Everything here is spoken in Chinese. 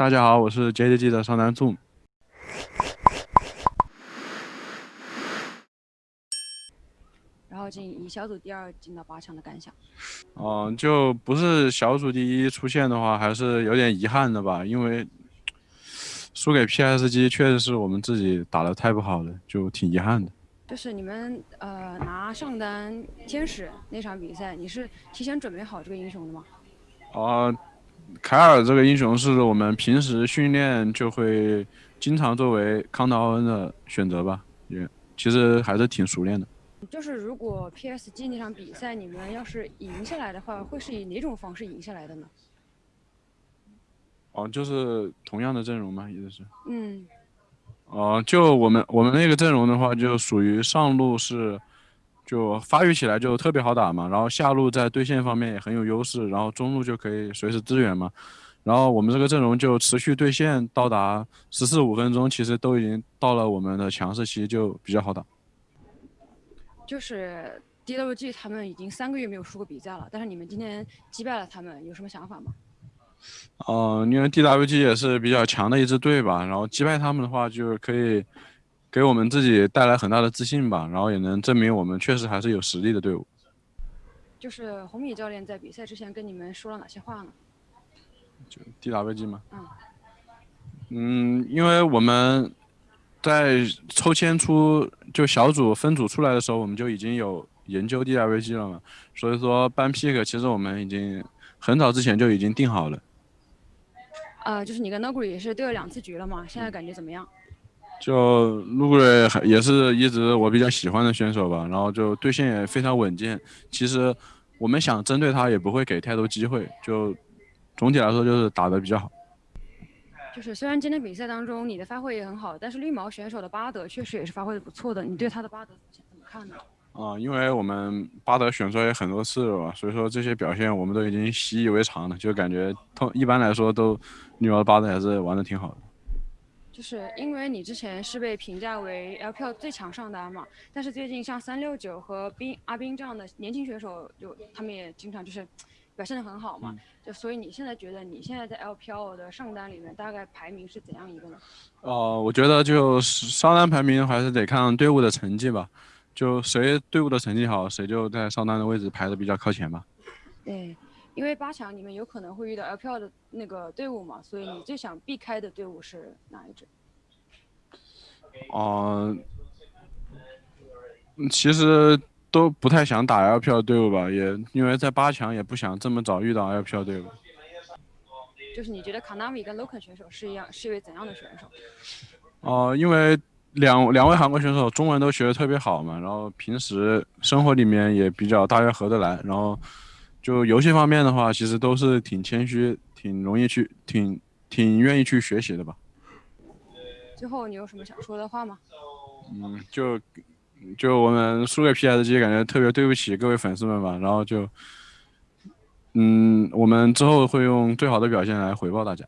大家好，我是 JDG 的上单 Zoom。然后进以小组第二进到八强的感想。嗯，就不是小组第一出现的话，还是有点遗憾的吧，因为输给 PSG 确实是我们自己打的太不好了，就挺遗憾的。就是你们呃拿上单天使那场比赛，你是提前准备好这个英雄的吗？啊。凯尔这个英雄是我们平时训练就会经常作为康德奥恩的选择吧，也其实还是挺熟练的。就是如果 PSG 那场比赛你们要是赢下来的话，会是以哪种方式赢下来的呢？哦，就是同样的阵容吗？意思是？嗯。哦，就我们我们那个阵容的话，就属于上路是。就发育起来就特别好打嘛，然后下路在对线方面也很有优势，然后中路就可以随时支援嘛，然后我们这个阵容就持续对线到达十四五分钟，其实都已经到了我们的强势期，就比较好打。就是 DWG 他们已经三个月没有输过比赛了，但是你们今天击败了他们，有什么想法吗？哦，因为 DWG 也是比较强的一支队吧，然后击败他们的话就可以。给我们自己带来很大的自信吧，然后也能证明我们确实还是有实力的队伍。就是红米教练在比赛之前跟你们说了哪些话呢？就 DWG 吗？嗯。嗯，因为我们在抽签出就小组分组出来的时候，我们就已经有研究 DWG 了嘛，所以说班 pick 其实我们已经很早之前就已经定好了。呃，就是你跟 Noguri 也是对了两次局了嘛，现在感觉怎么样？就陆贵也是一直我比较喜欢的选手吧，然后就对线也非常稳健。其实我们想针对他也不会给太多机会，就总体来说就是打得比较好。就是虽然今天比赛当中你的发挥也很好，但是绿毛选手的巴德确实也是发挥的不错的。你对他的巴德怎么看呢？啊，因为我们巴德选出也很多次了吧，所以说这些表现我们都已经习以为常了，就感觉通一般来说都绿毛巴德还是玩的挺好的。就是因为你之前是被评价为 LPL 最强上单嘛，但是最近像三六九和冰阿冰这样的年轻选手，就他们也经常就是 表现的很好嘛，就所以你现在觉得你现在在 LPL 的上单里面大概排名是怎样一个呢？呃，我觉得就上单排名还是得看队伍的成绩吧，就谁队伍的成绩好，谁就在上单的位置排的比较靠前吧。对，因为八强里面有可能会遇到 LPL 的那个队伍嘛，所以你最想避开的队伍是哪一支？哦，其实都不太想打 LPL 队伍吧，也因为在八强也不想这么早遇到 LPL 队伍。就是你觉得 Kanami 跟 Loken 选手是一样，是一位怎样的选手？哦，因为两两位韩国选手中文都学的特别好嘛，然后平时生活里面也比较大约合得来，然后就游戏方面的话，其实都是挺谦虚、挺容易去、挺挺愿意去学习的吧。最后你有什么想说的话吗？嗯，就就我们输给 PSG，感觉特别对不起各位粉丝们吧。然后就，嗯，我们之后会用最好的表现来回报大家。